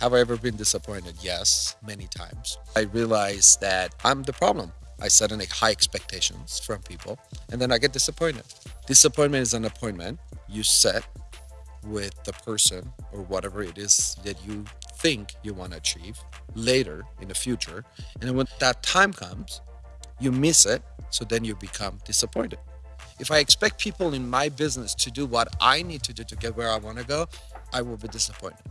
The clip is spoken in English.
Have I ever been disappointed? Yes, many times. I realized that I'm the problem. I set in high expectations from people and then I get disappointed. Disappointment is an appointment you set with the person or whatever it is that you think you want to achieve later in the future. And when that time comes, you miss it. So then you become disappointed. If I expect people in my business to do what I need to do to get where I want to go, I will be disappointed.